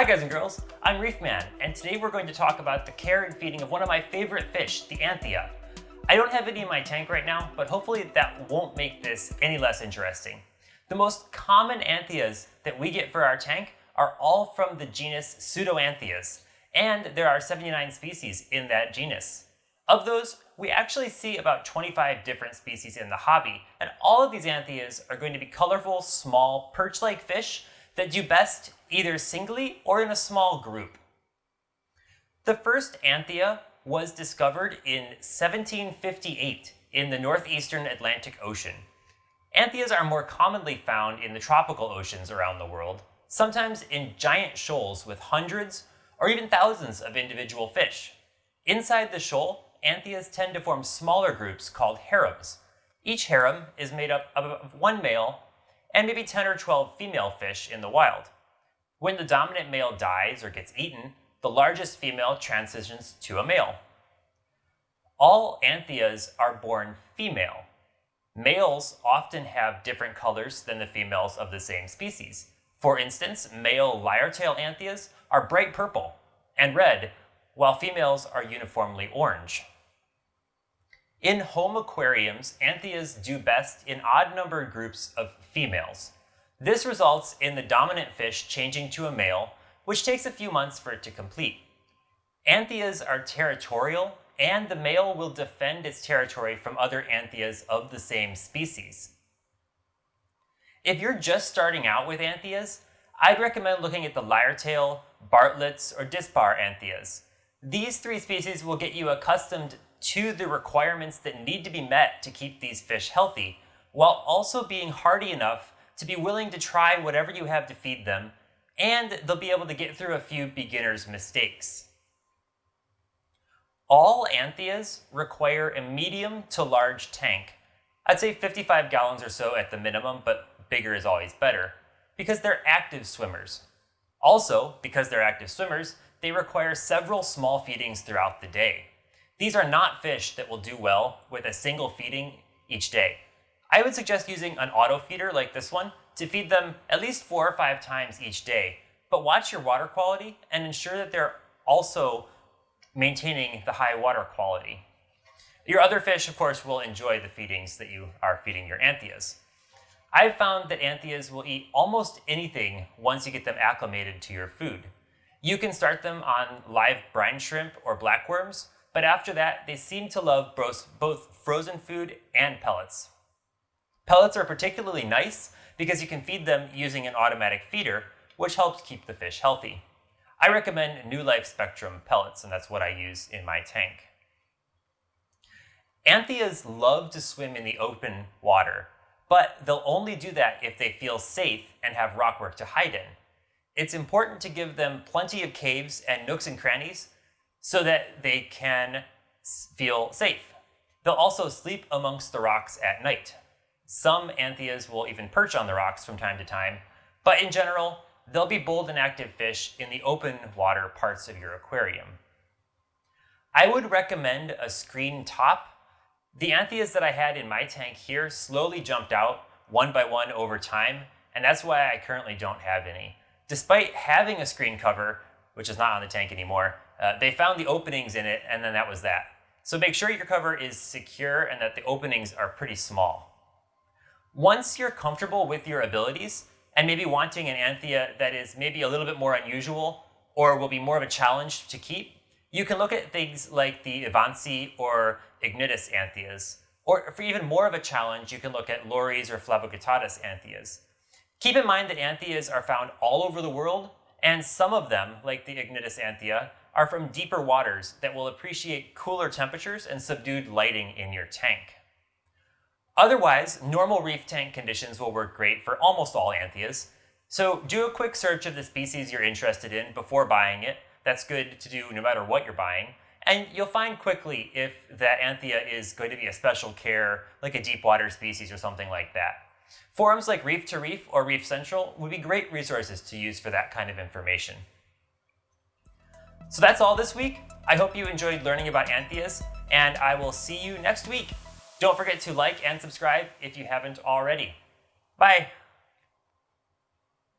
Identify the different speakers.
Speaker 1: Hi guys and girls, I'm Reefman, and today we're going to talk about the care and feeding of one of my favorite fish, the Anthea. I don't have any in my tank right now, but hopefully that won't make this any less interesting. The most common Anthias that we get for our tank are all from the genus Pseudoanthias, and there are 79 species in that genus. Of those, we actually see about 25 different species in the hobby, and all of these anthias are going to be colorful, small, perch-like fish that do best either singly or in a small group. The first anthea was discovered in 1758 in the northeastern Atlantic Ocean. Anthias are more commonly found in the tropical oceans around the world, sometimes in giant shoals with hundreds or even thousands of individual fish. Inside the shoal, anthias tend to form smaller groups called harems. Each harem is made up of one male and maybe 10 or 12 female fish in the wild. When the dominant male dies or gets eaten, the largest female transitions to a male. All anthias are born female. Males often have different colors than the females of the same species. For instance, male lyre-tail Anthias are bright purple and red, while females are uniformly orange. In home aquariums, anthias do best in odd-numbered groups of females. This results in the dominant fish changing to a male, which takes a few months for it to complete. Anthias are territorial, and the male will defend its territory from other anthias of the same species. If you're just starting out with anthias, I'd recommend looking at the lyre-tail, Bartlett's, or Dispar anthias. These three species will get you accustomed to the requirements that need to be met to keep these fish healthy, while also being hardy enough to be willing to try whatever you have to feed them, and they'll be able to get through a few beginner's mistakes. All Anthias require a medium to large tank. I'd say 55 gallons or so at the minimum, but bigger is always better, because they're active swimmers. Also, because they're active swimmers, they require several small feedings throughout the day. These are not fish that will do well with a single feeding each day. I would suggest using an auto feeder like this one to feed them at least four or five times each day. But watch your water quality and ensure that they're also maintaining the high water quality. Your other fish, of course, will enjoy the feedings that you are feeding your anthias. I've found that anthias will eat almost anything once you get them acclimated to your food. You can start them on live brine shrimp or blackworms, but after that, they seem to love both frozen food and pellets. Pellets are particularly nice because you can feed them using an automatic feeder, which helps keep the fish healthy. I recommend New Life Spectrum pellets, and that's what I use in my tank. Anthias love to swim in the open water, but they'll only do that if they feel safe and have rockwork to hide in. It's important to give them plenty of caves and nooks and crannies so that they can feel safe. They'll also sleep amongst the rocks at night. Some anthias will even perch on the rocks from time to time, but in general, they'll be bold and active fish in the open water parts of your aquarium. I would recommend a screen top. The anthias that I had in my tank here slowly jumped out one by one over time, and that's why I currently don't have any. Despite having a screen cover, which is not on the tank anymore, uh, they found the openings in it, and then that was that. So make sure your cover is secure and that the openings are pretty small. Once you're comfortable with your abilities, and maybe wanting an Anthea that is maybe a little bit more unusual or will be more of a challenge to keep, you can look at things like the Evansi or Ignitus Anthias. Or for even more of a challenge, you can look at Lori's or Flavoguttatus Anthias. Keep in mind that Anthias are found all over the world, and some of them, like the Ignitus Anthia, are from deeper waters that will appreciate cooler temperatures and subdued lighting in your tank. Otherwise, normal reef tank conditions will work great for almost all Anthias, so do a quick search of the species you're interested in before buying it. That's good to do no matter what you're buying. And you'll find quickly if that Anthia is going to be a special care, like a deep water species or something like that. Forums like Reef to Reef or Reef Central would be great resources to use for that kind of information. So that's all this week. I hope you enjoyed learning about Anthias, and I will see you next week. Don't forget to like and subscribe if you haven't already. Bye!